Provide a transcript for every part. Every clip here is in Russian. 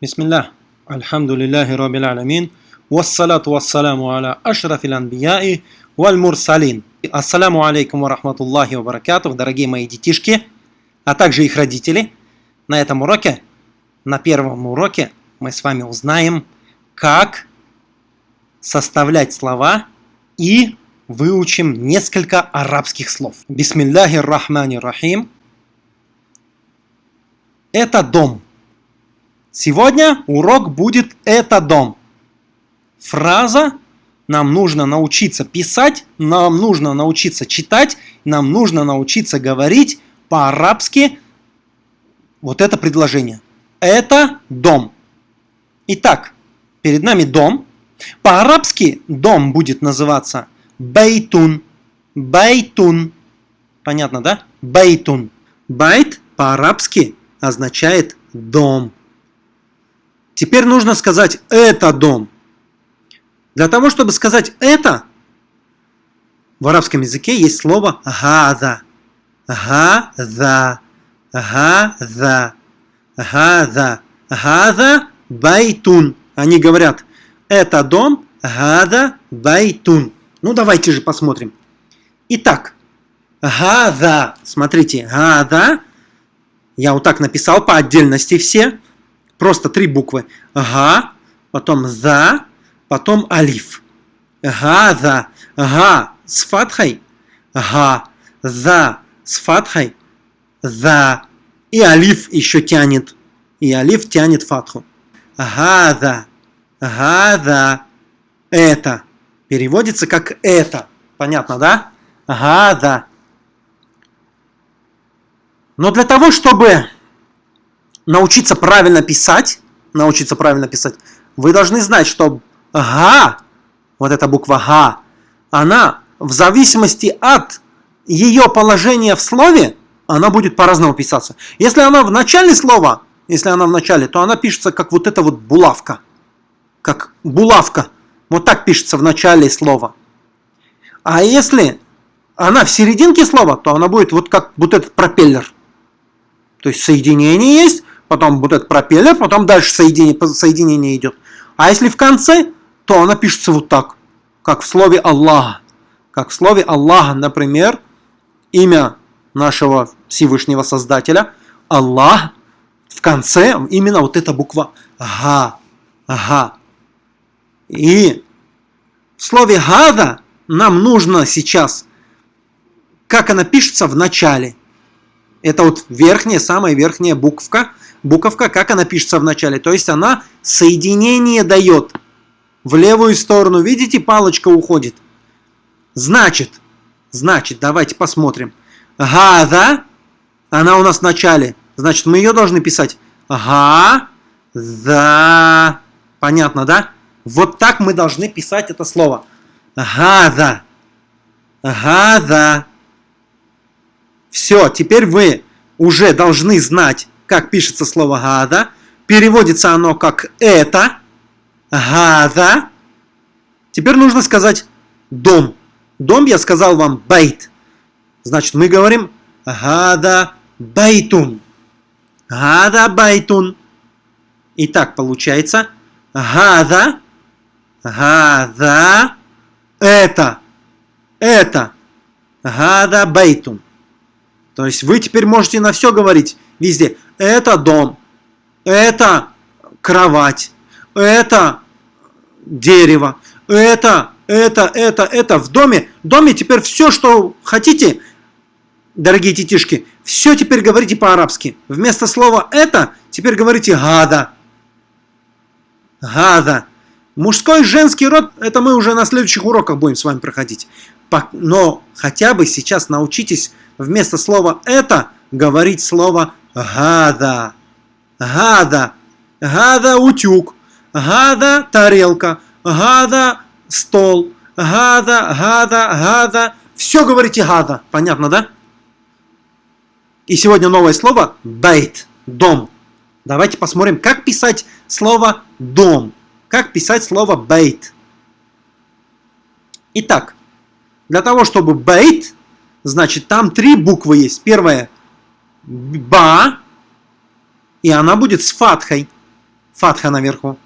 Бисмиллах, الله الحمد لله رب العالمين والصلاة والسلام على أشرف الأنبياء والمرسلين Ассаламу алейкум рахматуллахи ва баракатух, дорогие мои детишки, а также их родители. На этом уроке, на первом уроке, мы с вами узнаем, как составлять слова и выучим несколько арабских слов. Бисмилляхи рахмани рахим. Это дом. Сегодня урок будет «это дом». Фраза нам нужно научиться писать, нам нужно научиться читать, нам нужно научиться говорить по-арабски вот это предложение. Это дом. Итак, перед нами дом. По-арабски дом будет называться бейтун. Бейтун. Понятно, да? بيتٌ. بيت по-арабски означает дом. Теперь нужно сказать «это дом». Для того, чтобы сказать «это», в арабском языке есть слово «гада». «Гада». «Гада». «Гада». «هذا بيتٌ». Они говорят «это дом». «Гада байтун». Ну, давайте же посмотрим. Итак, «гада». Смотрите, «гада». Я вот так написал по отдельности все. Просто три буквы. Га, потом за, потом алиф. Га-за. Га с фатхой. Га. За с фатхой. За. И алиф еще тянет. И алиф тянет фатху. Га-за. Га-за. Это. Переводится как это. Понятно, да? Га-за. Но для того, чтобы научиться правильно писать, научиться правильно писать, вы должны знать, что га, вот эта буква га, она в зависимости от ее положения в слове, она будет по-разному писаться. Если она в начале слова, если она в начале, то она пишется как вот эта вот булавка. Как булавка. Вот так пишется в начале слова. А если она в серединке слова, то она будет вот как вот этот пропеллер. То есть соединение есть, потом вот этот пропеллер, потом дальше соединение, соединение идет. А если в конце, то она пишется вот так, как в слове Аллах. Как в слове Аллах, например, имя нашего Всевышнего Создателя, Аллах, в конце именно вот эта буква Га. Га. И в слове Гада нам нужно сейчас, как она пишется в начале. Это вот верхняя, самая верхняя буквка – буковка, как она пишется в начале. То есть она соединение дает в левую сторону. Видите, палочка уходит. Значит, значит, давайте посмотрим. Гада, она у нас в начале. Значит, мы ее должны писать. Га, да. Понятно, да? Вот так мы должны писать это слово. Гада. Гада. Все, теперь вы уже должны знать, как пишется слово «гада». Переводится оно как «это». «هذا». Теперь нужно сказать «дом». Дом я сказал вам «بيت». Значит, мы говорим «هذا بيتٌ». «هذا بيتٌ». Итак, получается «гада», «гада», «это», «это», «هذا بيتٌ». То есть вы теперь можете на все говорить везде. Это дом, это кровать, это дерево, это, это, это, это. В доме, в доме теперь все, что хотите, дорогие детишки, все теперь говорите по-арабски. Вместо слова «это» теперь говорите «гада». Гада. Мужской и женский род, это мы уже на следующих уроках будем с вами проходить. Но хотя бы сейчас научитесь вместо слова «это» говорить слово «гада». «Гада». «Гада» – утюг. «Гада» – тарелка. «Гада» – стол. «Гада», «гада», «гада». Все говорите «гада». Понятно, да? И сегодня новое слово «бейт» – «дом». Давайте посмотрим, как писать слово «дом». Как писать слово «бейт». Итак, для того, чтобы «бейт» Значит, там три буквы есть. Первая ба, и она будет с фатхой. фатха наверху.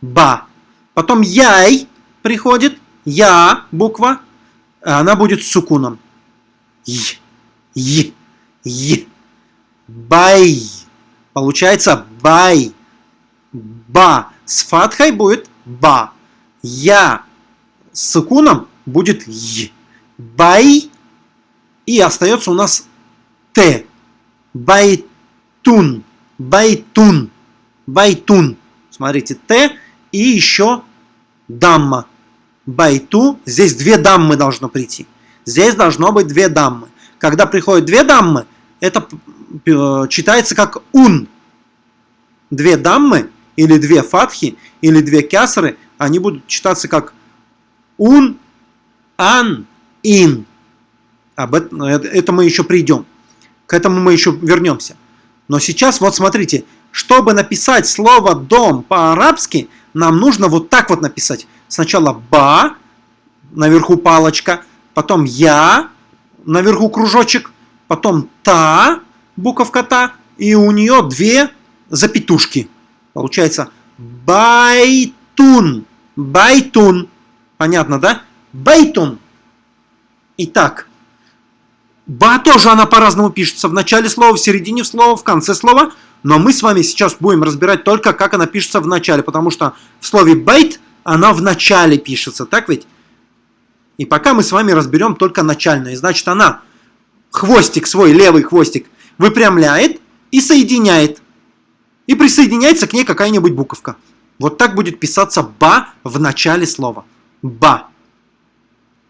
Ба. Потом яй приходит, я буква, она будет с сукуном. Й, й, й. Бай. Получается бай. Ба. С фатхой будет ба. Я с сукуном будет й. بَيْ. И остается у нас т. بيتٌ. بيتٌ. بيتٌ. Смотрите, т и еще дамма. بيتُ. Здесь две даммы должно прийти. Здесь должно быть две даммы. Когда приходят две даммы, это э, читается как ун. Две даммы, или две фатхи, или две кясры, они будут читаться как ун, ан, ин. Об этом, э, это мы еще придем. К этому мы еще вернемся. Но сейчас, вот смотрите, чтобы написать слово «дом» по-арабски, нам нужно вот так вот написать. Сначала «ба», наверху палочка, потом «я», наверху кружочек, потом «та», буковка «та», и у нее две запятушки. Получается «بيتٌ», «بيتٌ». Понятно, да? «بيتٌ». Итак, «ба» тоже она по-разному пишется. В начале слова, в середине слова, в конце слова. Но мы с вами сейчас будем разбирать только, как она пишется в начале. Потому что в слове «بيت» она в начале пишется. Так ведь? И пока мы с вами разберем только начальную. Значит, она хвостик свой, левый хвостик, выпрямляет и соединяет. И присоединяется к ней какая-нибудь буковка. Вот так будет писаться «ба» в начале слова. «Ба».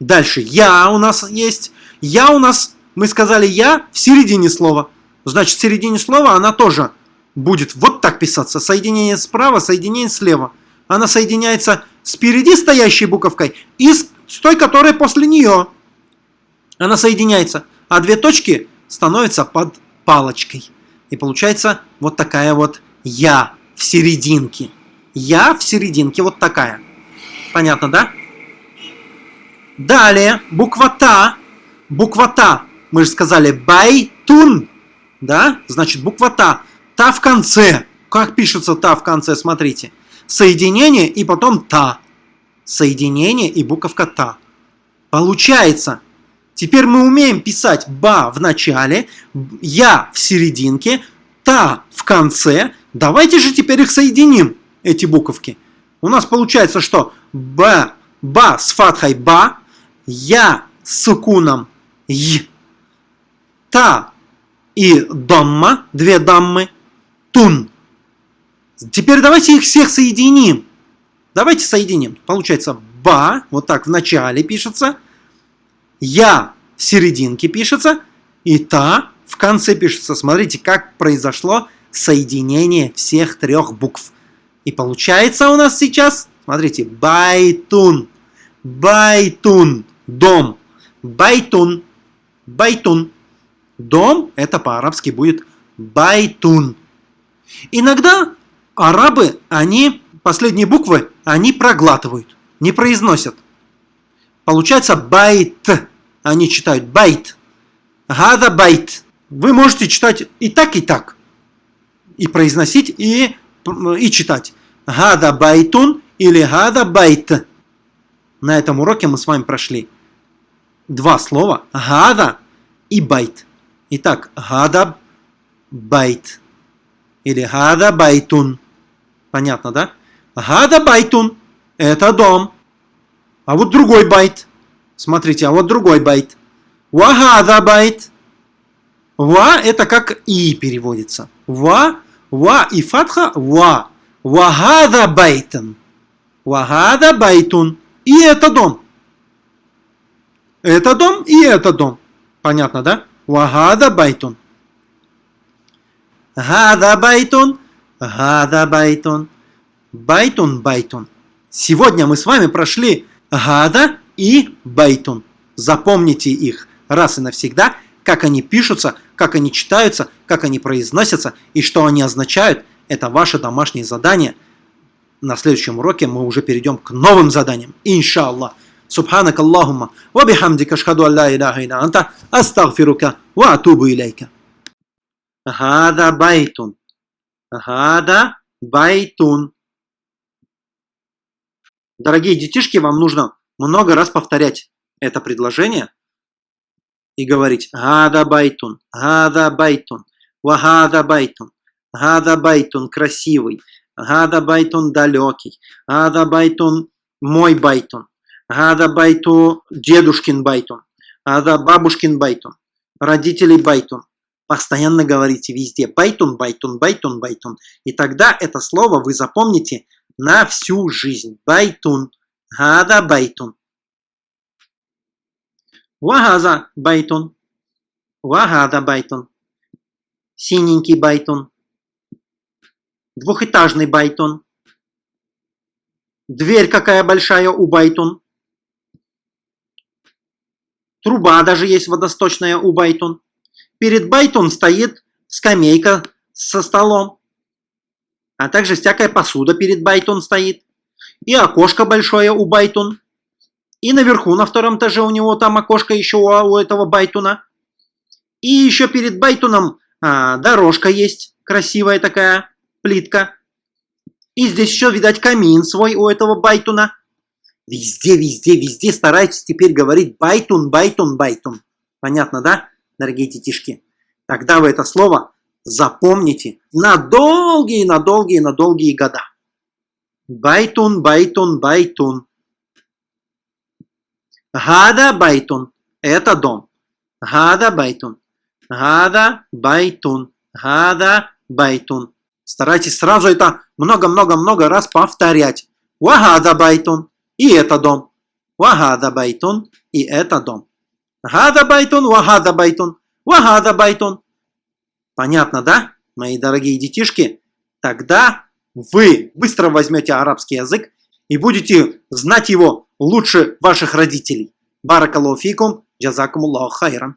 Дальше «я» у нас есть. «Я» у нас, мы сказали «я» в середине слова. Значит, в середине слова она тоже будет вот так писаться. Соединение справа, соединение слева. Она соединяется спереди стоящей буковкой и с той, которая после нее. Она соединяется, а две точки становятся под палочкой. И получается вот такая вот «я» в серединке. «Я» в серединке вот такая. Понятно, да? Далее, буква «та». Буква «та». Мы же сказали «байтун». Да? Значит, буква «та». «Та» в конце. Как пишется «та» в конце? Смотрите. Соединение и потом «та» соединение и буковка «та». Получается, теперь мы умеем писать «ба» в начале, «я» в серединке, «та» в конце. Давайте же теперь их соединим, эти буковки. У нас получается, что «б», «ба» с фатхой «ба», «я» с сукуном «й», «та» и «домма», две даммы, «тун». Теперь давайте их всех соединим. Давайте соединим. Получается ба, вот так в начале пишется, я в серединке пишется, и та в конце пишется. Смотрите, как произошло соединение всех трех букв. И получается у нас сейчас, смотрите, байтун, بيتٌ, дом, بيتٌ, بيتٌ. Дом, это по-арабски будет بيتٌ. Иногда арабы, они последние буквы они проглатывают, не произносят. Получается بيت. Они читают بيت. هذا بيت. Вы можете читать и так, и так. И произносить, и, и читать. هذا بيتٌ или هذا بيت. На этом уроке мы с вами прошли два слова. هذا и بيت. Итак, هذا بيت. Или هذا بيتٌ. Понятно, да? هذا بيتٌ. Это дом. А вот другой بيت. Смотрите, а вот другой بيت. وهذا بيت. Ва это как и переводится. Ва, ва и фатха ва. وهذا بيتٌ. وهذا بيتٌ. И это дом. Это дом и это дом. Понятно, да? وهذا بيتٌ. هذا بيتٌ. هذا بيتٌ. بيتٌ, بيتٌ. Сегодня мы с вами прошли هذا и بيتٌ. Запомните их раз и навсегда, как они пишутся, как они читаются, как они произносятся и что они означают. Это ваше домашнее задание. На следующем уроке мы уже перейдем к новым заданиям. إن شاء الله. سبحانك اللهم. وبحمدك أشهد أن لا إله إلا أنت أستغفرك وأتوب إليك. هذا بيتٌ. هذا بيتٌ. Дорогие детишки, вам нужно много раз повторять это предложение и говорить «هذا بيتٌ», «هذا بيتٌ», «وهذا بيتٌ», «هذا بيتٌ» красивый, «هذا بيتٌ» далекий, «هذا بيتٌ» мой بيتٌ. «هذا بيتُ» дедушкин بيتٌ, «هذا бабушкин بيتٌ», родителей بيتٌ. Постоянно говорите везде بيتٌ, بيتٌ, بيتٌ, بيتٌ. И тогда это слово вы запомните на всю жизнь. بيتٌ. هذا بيتٌ. وهذا بيتٌ. وهذا بيتٌ. Синенький بيتٌ. Двухэтажный بيتٌ. Дверь какая большая у بيتٌ. Труба даже есть водосточная у بيتٌ. Перед بيتٌ стоит скамейка со столом. А также всякая посуда перед بيتٌ стоит. И окошко большое у بيتٌ. И наверху, на втором этаже у него там окошко еще у, у этого байтуна. И еще перед بيتٌом а, дорожка есть, красивая такая плитка. И здесь еще, видать, камин свой у этого байтуна. Везде, везде, везде старайтесь теперь говорить بيتٌ, بيتٌ, بيتٌ. Понятно, да, дорогие детишки? Тогда вы это слово запомните на долгие, на долгие, на долгие года. بيتٌ, بيتٌ, بيتٌ. هذا بيتٌ. Это дом. هذا بيتٌ. هذا بيتٌ. هذا بيتٌ. Старайтесь сразу это много-много-много раз повторять. وهذا بيتٌ. И это дом. وهذا بيتٌ. И это дом. هذا بيتٌ, وهذا بيتٌ. وهذا بيتٌ. Понятно, да, мои дорогие детишки? Тогда вы быстро возьмете арабский язык и будете знать его лучше ваших родителей. بارك الله فيكم, جزاكم الله خيراً.